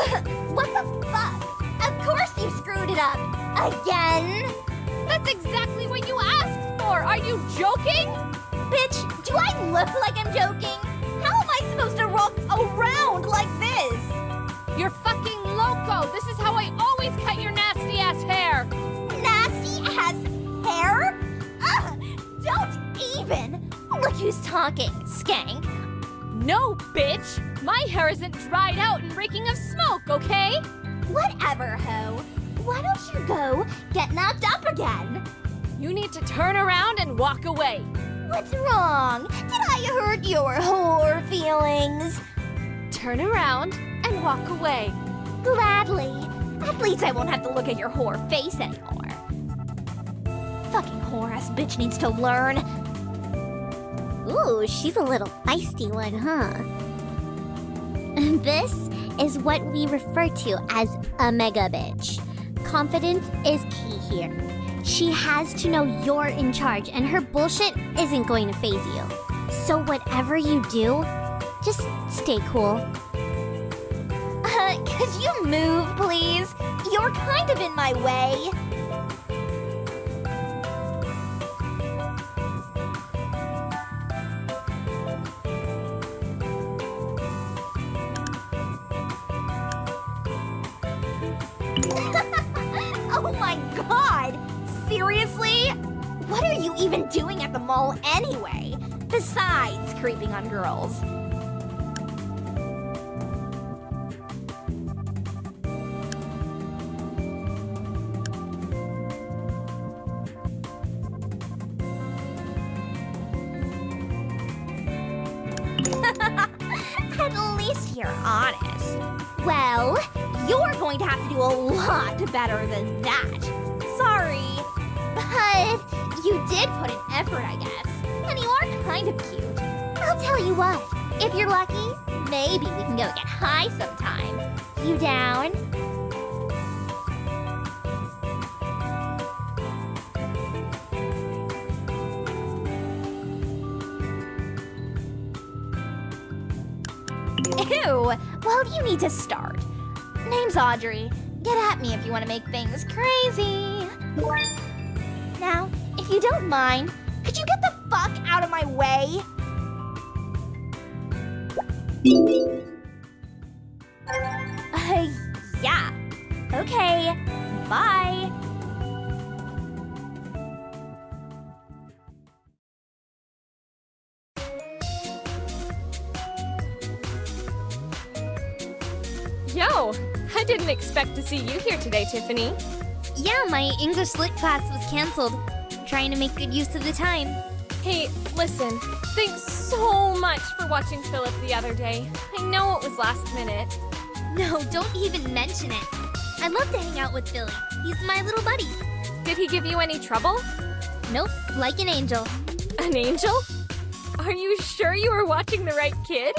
what the fuck? Of course you screwed it up. Again? That's exactly what you asked for! Are you joking? Bitch, do I look like I'm joking? How am I supposed to rock around like this? You're fucking loco! This is how I always cut your nasty ass hair! Nasty ass hair? Ugh, don't even! Look who's talking, skank. No, bitch! My hair isn't dried out and reeking of smoke, okay? Whatever, ho. Why don't you go get knocked up again? You need to turn around and walk away. What's wrong? Did I hurt your whore feelings? Turn around and walk away. Gladly. At least I won't have to look at your whore face anymore. Fucking whore ass bitch needs to learn. Ooh, she's a little feisty one, huh? This is what we refer to as a mega bitch. Confidence is key here. She has to know you're in charge and her bullshit isn't going to phase you. So whatever you do, just stay cool. Uh, could you move, please? You're kind of in my way. Creeping on girls. At least you're honest. Well, you're going to have to do a lot better than that. Sorry. But you did put an effort, I guess. And you are kind of cute. I'll tell you what. If you're lucky, maybe we can go get high sometime. You down? Ew! Well, you need to start. Name's Audrey. Get at me if you want to make things crazy. Now, if you don't mind, could you get the fuck out of my way? Uh, yeah. Okay. Bye. Yo, I didn't expect to see you here today, Tiffany. Yeah, my English lit class was canceled. Trying to make good use of the time. Hey, listen, thanks so much for watching Philip the other day. I know it was last minute. No, don't even mention it. I love to hang out with Billy. He's my little buddy. Did he give you any trouble? Nope, like an angel. An angel? Are you sure you were watching the right kid?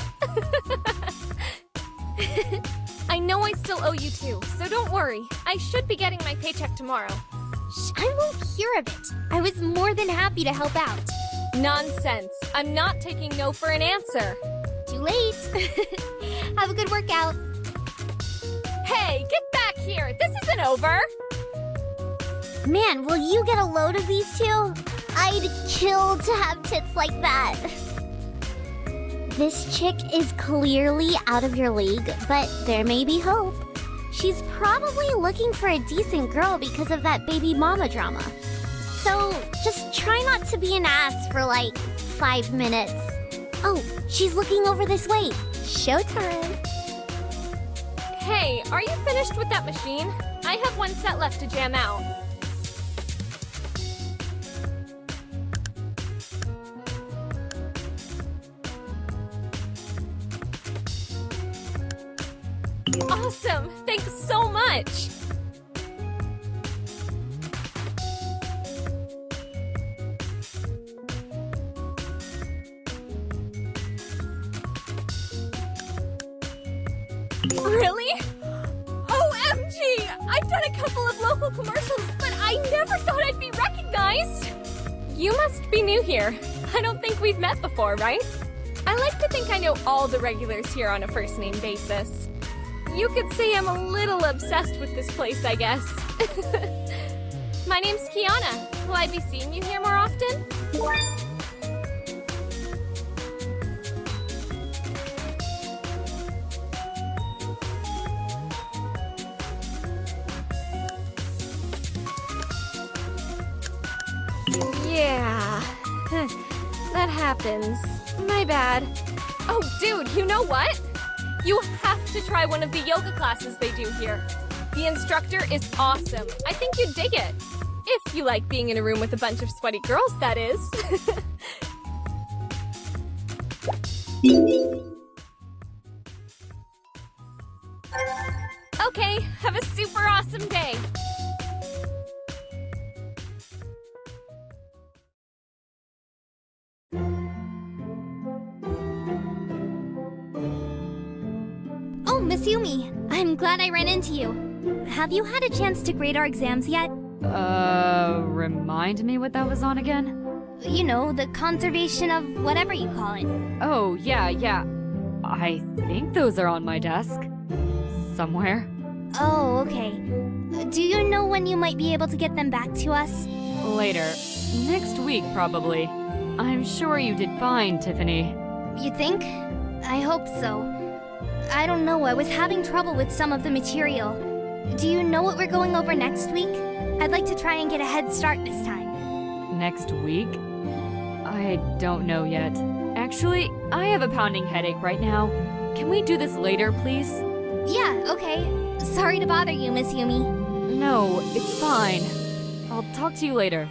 I know I still owe you two, so don't worry. I should be getting my paycheck tomorrow. Shh, I won't hear of it. I was more than happy to help out. Nonsense. I'm not taking no for an answer. Too late. Have a good workout. Hey, get back here! This isn't over! Man, will you get a load of these two? I'd kill to have tits like that. This chick is clearly out of your league, but there may be hope. She's probably looking for a decent girl because of that baby mama drama. So just try not to be an ass for like five minutes. Oh, she's looking over this way. Showtime. Hey, are you finished with that machine? I have one set left to jam out. Awesome! Thanks so much! Think we've met before, right? I like to think I know all the regulars here on a first name basis. You could say I'm a little obsessed with this place, I guess. My name's Kyanna. Will I be seeing you here more often? My bad. Oh, dude, you know what? You have to try one of the yoga classes they do here. The instructor is awesome. I think you'd dig it. If you like being in a room with a bunch of sweaty girls, that is. okay, have a super awesome day. I ran into you. Have you had a chance to grade our exams yet? Uh, remind me what that was on again? You know, the conservation of whatever you call it. Oh, yeah, yeah. I think those are on my desk. Somewhere. Oh, okay. Do you know when you might be able to get them back to us? Later. Next week, probably. I'm sure you did fine, Tiffany. You think? I hope so. I don't know, I was having trouble with some of the material. Do you know what we're going over next week? I'd like to try and get a head start this time. Next week? I don't know yet. Actually, I have a pounding headache right now. Can we do this later, please? Yeah, okay. Sorry to bother you, Miss Yumi. No, it's fine. I'll talk to you later.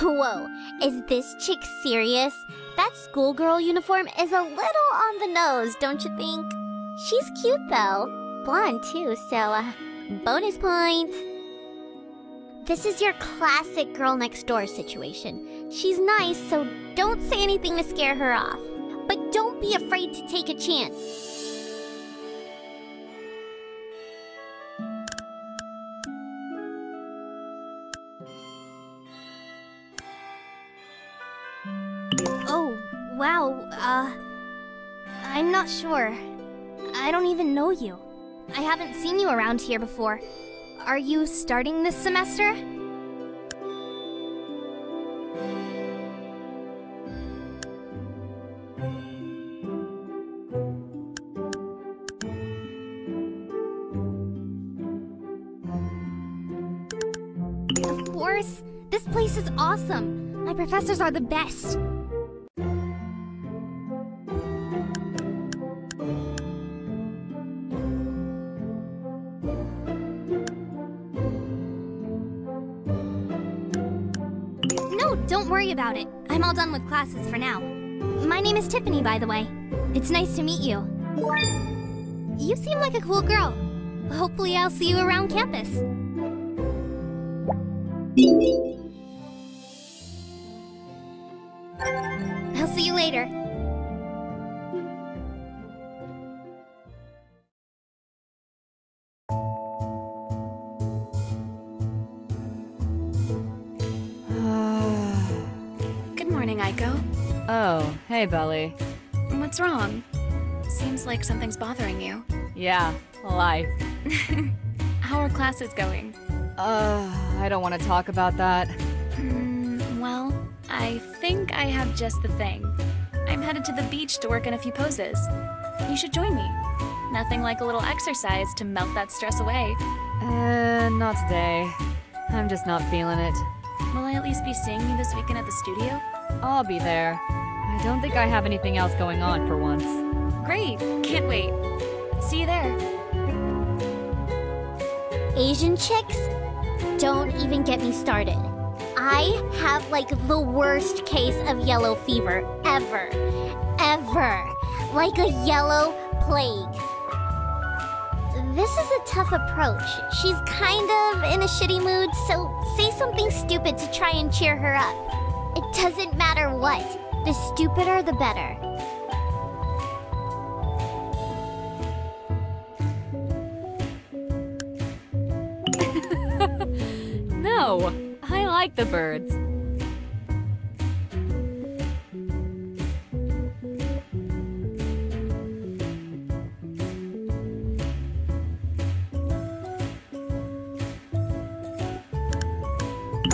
Whoa, is this chick serious? That schoolgirl uniform is a little on the nose, don't you think? She's cute though. Blonde too, so, uh, bonus points. This is your classic girl next door situation. She's nice, so don't say anything to scare her off. But don't be afraid to take a chance. Not sure. I don't even know you. I haven't seen you around here before. Are you starting this semester? Of course! This place is awesome! My professors are the best! Don't worry about it. I'm all done with classes for now. My name is Tiffany, by the way. It's nice to meet you. You seem like a cool girl. Hopefully I'll see you around campus. I'll see you later. Hey, Beli. What's wrong? Seems like something's bothering you. Yeah, life. How are classes going? Uh, I don't want to talk about that. Hmm, well, I think I have just the thing. I'm headed to the beach to work in a few poses. You should join me. Nothing like a little exercise to melt that stress away. Uh, not today. I'm just not feeling it. Will I at least be seeing you this weekend at the studio? I'll be there. I don't think I have anything else going on for once. Great! Can't wait. See you there. Asian chicks? Don't even get me started. I have like the worst case of yellow fever ever. Ever. Like a yellow plague. This is a tough approach. She's kind of in a shitty mood, so say something stupid to try and cheer her up. It doesn't matter what. The stupider, the better. no, I like the birds.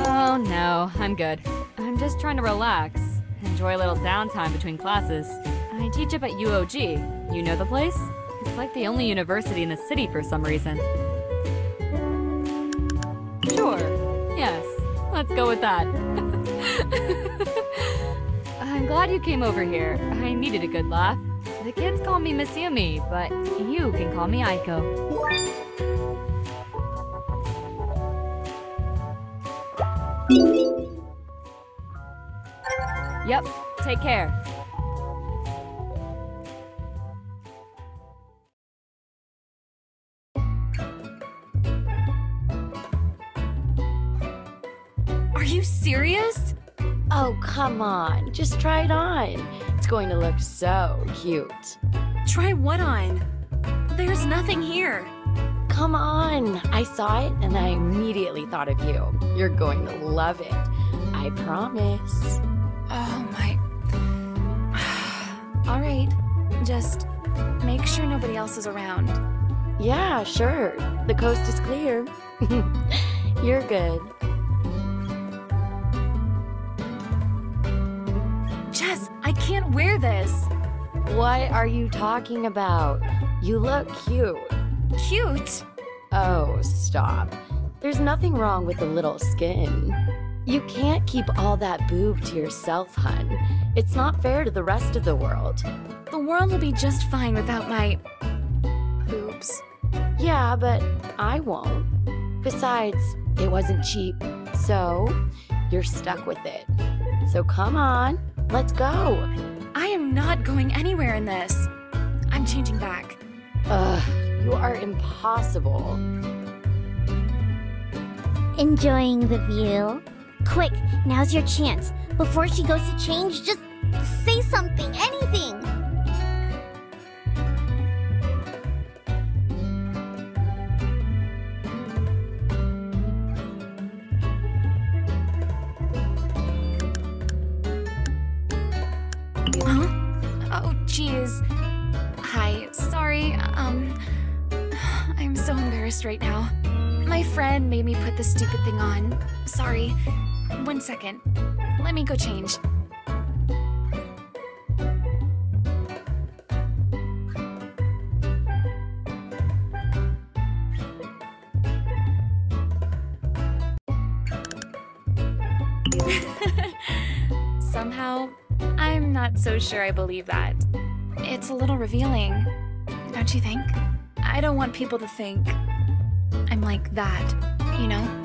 Oh no, I'm good. I'm just trying to relax. Enjoy a little downtime between classes. I teach up at UOG. You know the place? It's like the only university in the city for some reason. Sure. Yes. Let's go with that. I'm glad you came over here. I needed a good laugh. The kids call me Miss Yumi, but you can call me Aiko. Yep, take care. Are you serious? Oh, come on. Just try it on. It's going to look so cute. Try what on? There's nothing here. Come on. I saw it and I immediately thought of you. You're going to love it. I promise. Oh my. All right. Just make sure nobody else is around. Yeah, sure. The coast is clear. You're good. Jess, I can't wear this. What are you talking about? You look cute. Cute. Oh, stop. There's nothing wrong with a little skin. You can't keep all that boob to yourself, hun. It's not fair to the rest of the world. The world will be just fine without my boobs. Yeah, but I won't. Besides, it wasn't cheap, so you're stuck with it. So come on, let's go. I am not going anywhere in this. I'm changing back. Ugh, you are impossible. Enjoying the view? Quick, now's your chance. Before she goes to change, just say something, anything. Huh? Oh, jeez. Hi, sorry. Um, I'm so embarrassed right now. My friend made me put this stupid thing on. Sorry. One second. Let me go change. Somehow, I'm not so sure I believe that. It's a little revealing, don't you think? I don't want people to think I'm like that, you know?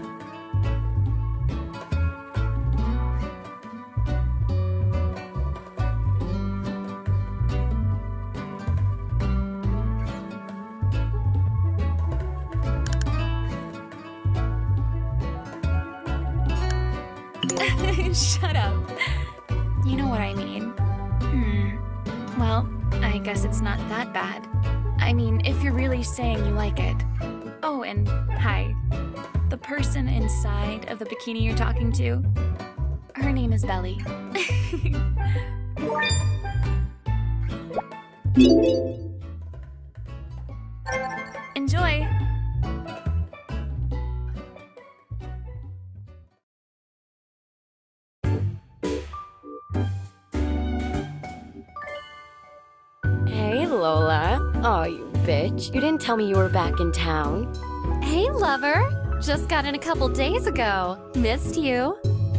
Shut up. You know what I mean. Hmm. Well, I guess it's not that bad. I mean, if you're really saying you like it. Oh, and hi. The person inside of the bikini you're talking to, her name is Beli. you. You didn't tell me you were back in town. Hey, lover. Just got in a couple days ago. Missed you.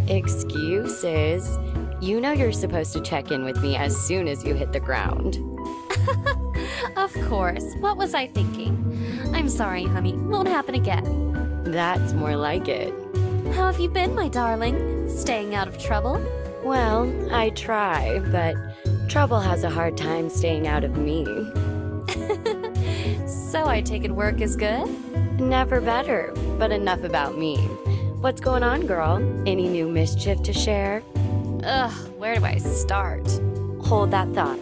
Excuses. You know you're supposed to check in with me as soon as you hit the ground. Of course. What was I thinking? I'm sorry, honey. Won't happen again. That's more like it. How have you been, my darling? Staying out of trouble? Well, I try, but trouble has a hard time staying out of me. So I take it work is good? Never better, but enough about me. What's going on, girl? Any new mischief to share? Ugh, where do I start? Hold that thought.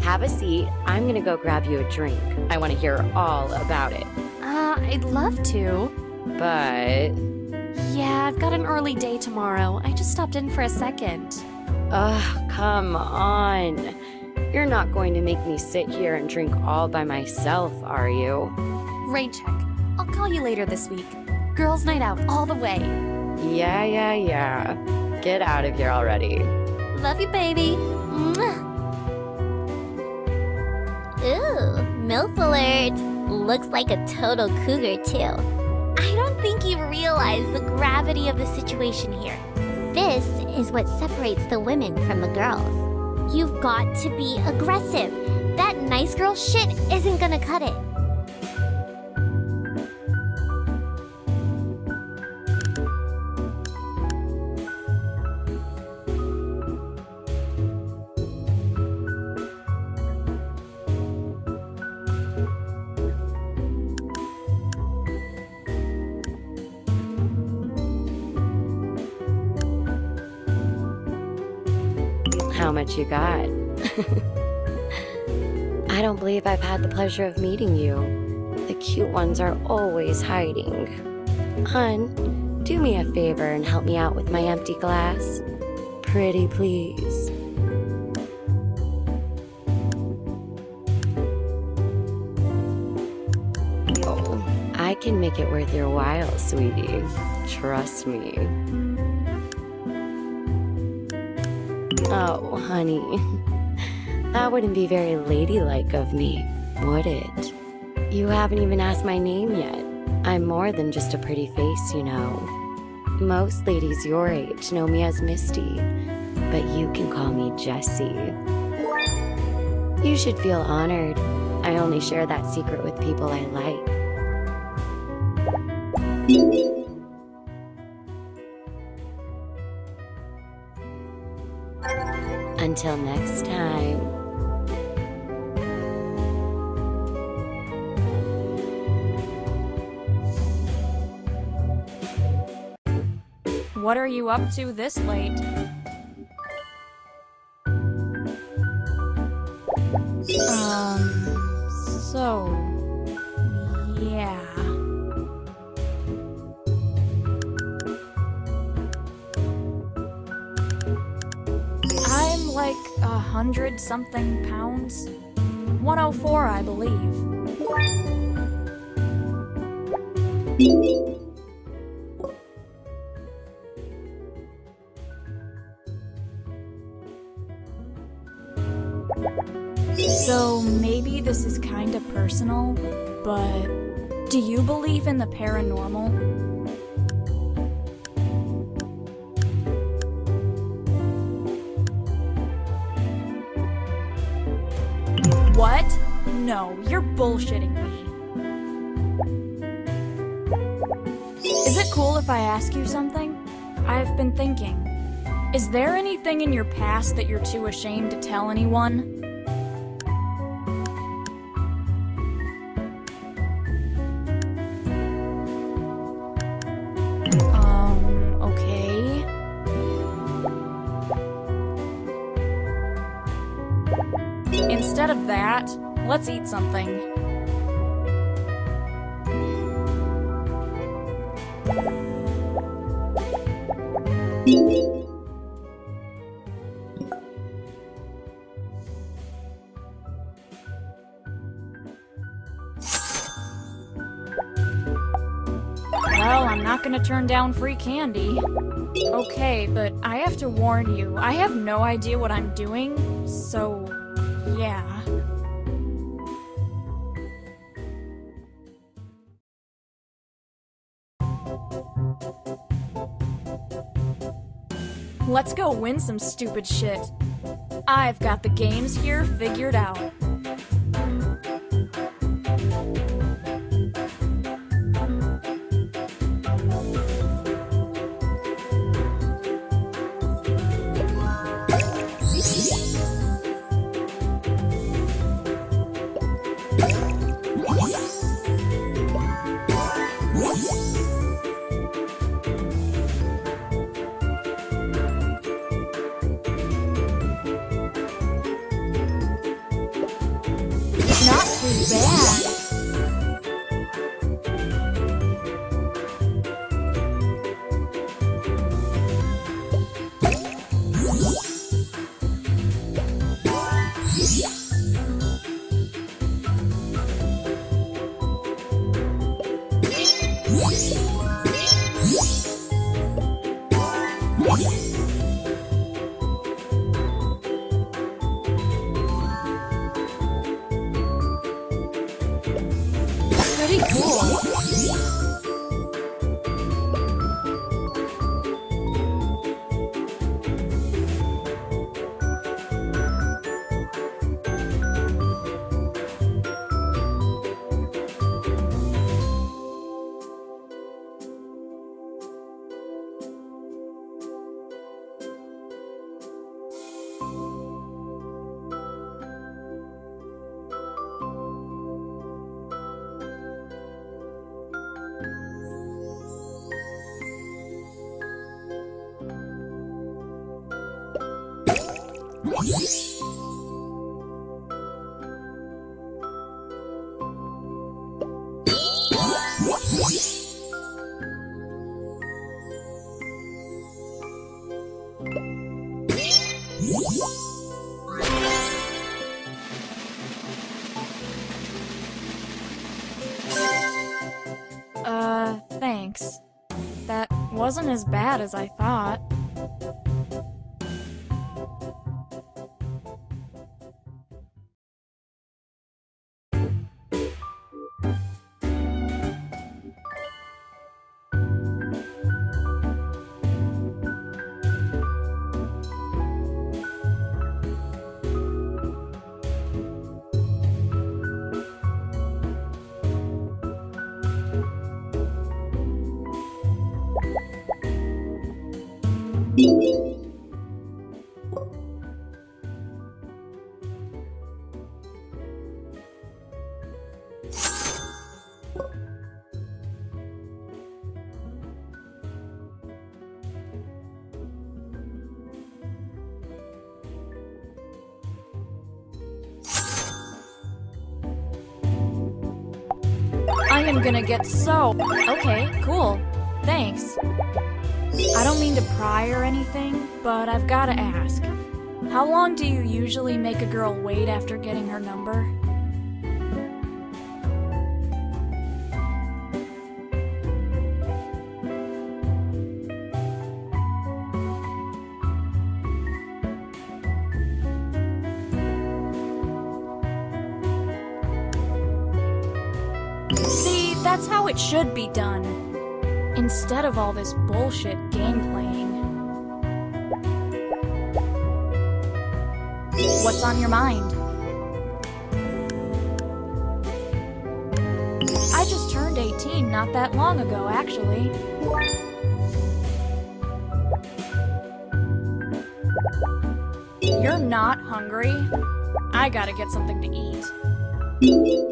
Have a seat. I'm gonna go grab you a drink. I want to hear all about it. Uh, I'd love to. But, Yeah, I've got an early day tomorrow. I just stopped in for a second. ugh, come on. You're not going to make me sit here and drink all by myself, are you? Rain check. I'll call you later this week. Girls' night out all the way. Yeah, yeah, yeah. Get out of here already. Love you, baby. Mwah. Ooh, MILF alert. Looks like a total cougar, too. I don't think you realize the gravity of the situation here. This is what separates the women from the girls. You've got to be aggressive. That nice girl shit isn't gonna cut it. Got? I don't believe I've had the pleasure of meeting you. The cute ones are always hiding. Hun, do me a favor and help me out with my empty glass. Pretty please. I can make it worth your while, sweetie. Trust me. Oh, honey. That wouldn't be very ladylike of me, would it? You haven't even asked my name yet. I'm more than just a pretty face, you know. Most ladies your age know me as Misty, but you can call me Jessie. You should feel honored. I only share that secret with people I like. Until next time. What are you up to this late? 100 something pounds? 104, I believe. So maybe this is kinda personal, but do you believe in the paranormal? Bullshitting me. Is it cool if I ask you something? I've been thinking. Is there anything in your past that you're too ashamed to tell anyone? Um, okay. Instead of that, let's eat something. Well, I'm not gonna turn down free candy. Okay, but I have to warn you, I have no idea what I'm doing, so yeah. Let's go win some stupid shit. I've got the games here figured out. Uh, thanks. That wasn't as bad as I thought. I am gonna get so. Okay, cool. Thanks. I don't mean to pry or anything, but I've gotta ask. How long do you usually make a girl wait after getting her number? See, that's how it should be done. Instead of all this bullshit game playing. What's on your mind? I just turned 18 not that long ago, actually. You're not hungry? I gotta get something to eat.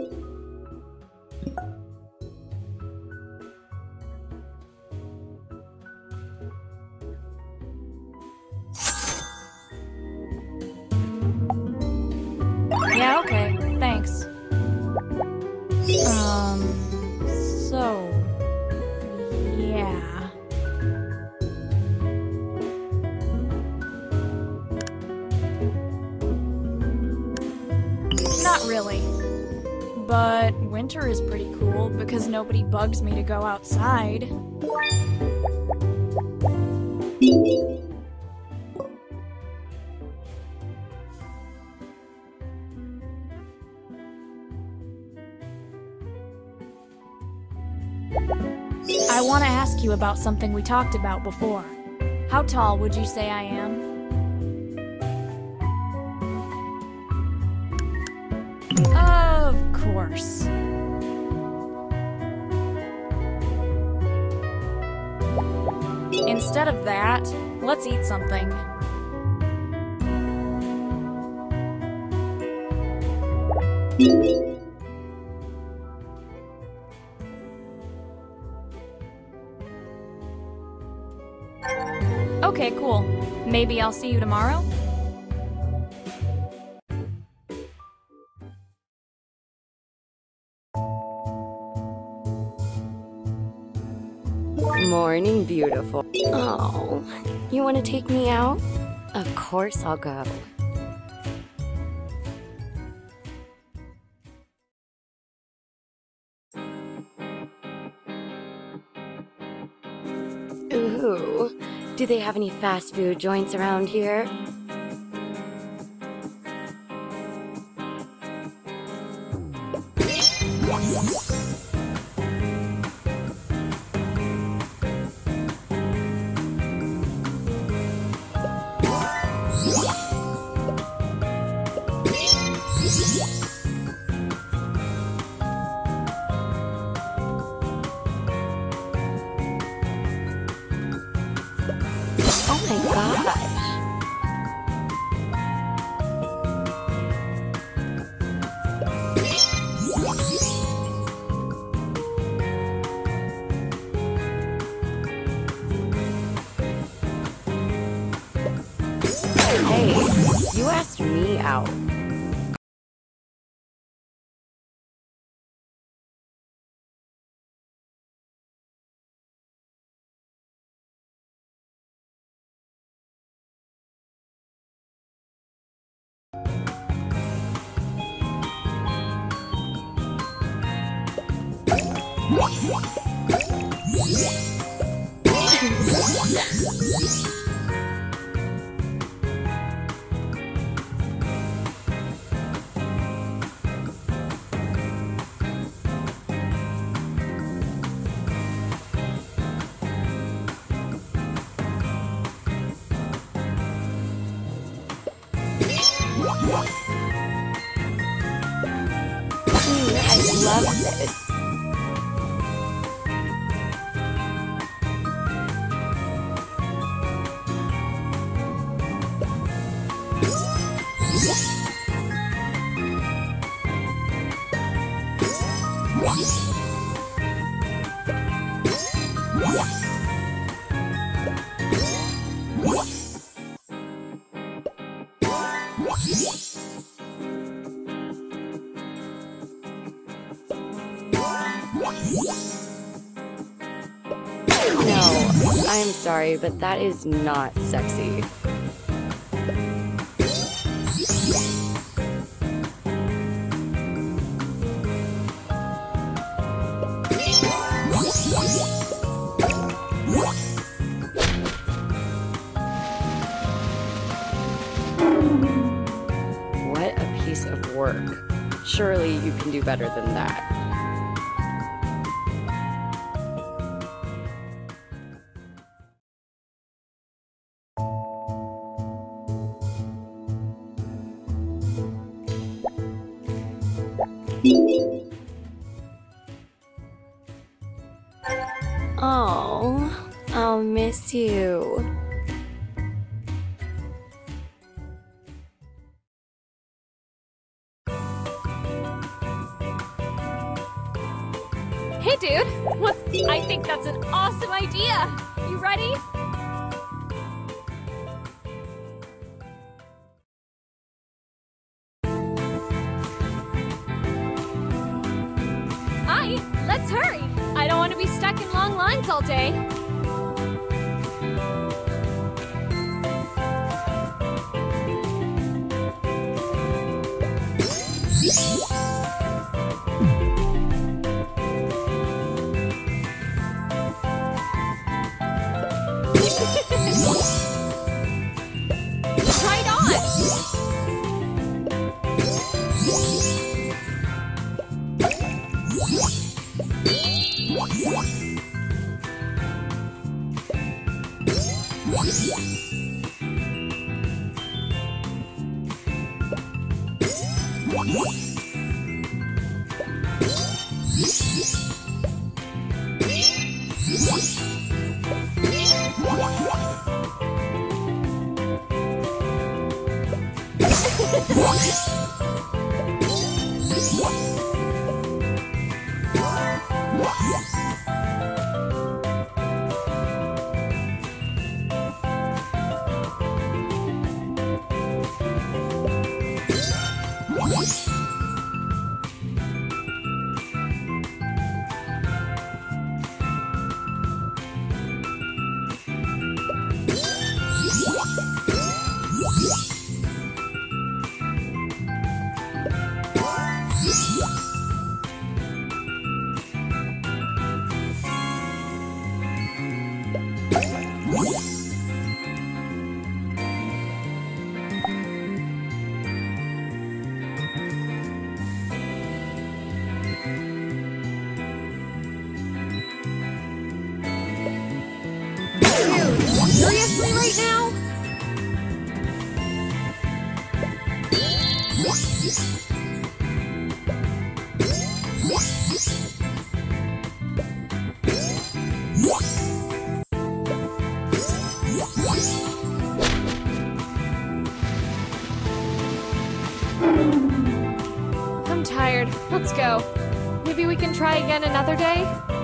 Winter is pretty cool because nobody bugs me to go outside. I want to ask you about something we talked about before. How tall would you say I am? Of course. Instead of that, let's eat something. Okay, cool. Maybe I'll see you tomorrow? morning, beautiful. Oh, you want to take me out? Of course I'll go. Ooh, do they have any fast food joints around here? out. sorry, but that is not sexy. What a piece of work. Surely you can do better than that. Go. Maybe we can try again another day?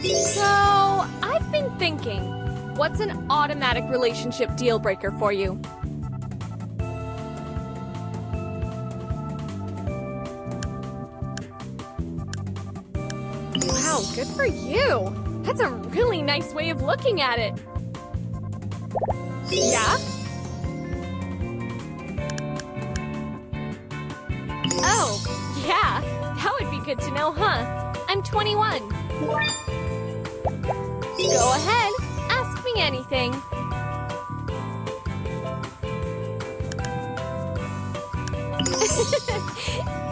So, I've been thinking, what's an automatic relationship deal breaker for you? Wow, good for you! That's a really nice way of looking at it. Yeah? Oh, yeah. Good to know, huh? I'm 21. Go ahead, ask me anything.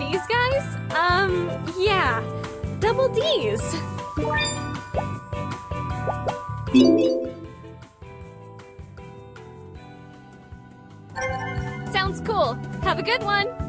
These guys? Um, yeah. Double D's. Sounds cool. Have a good one.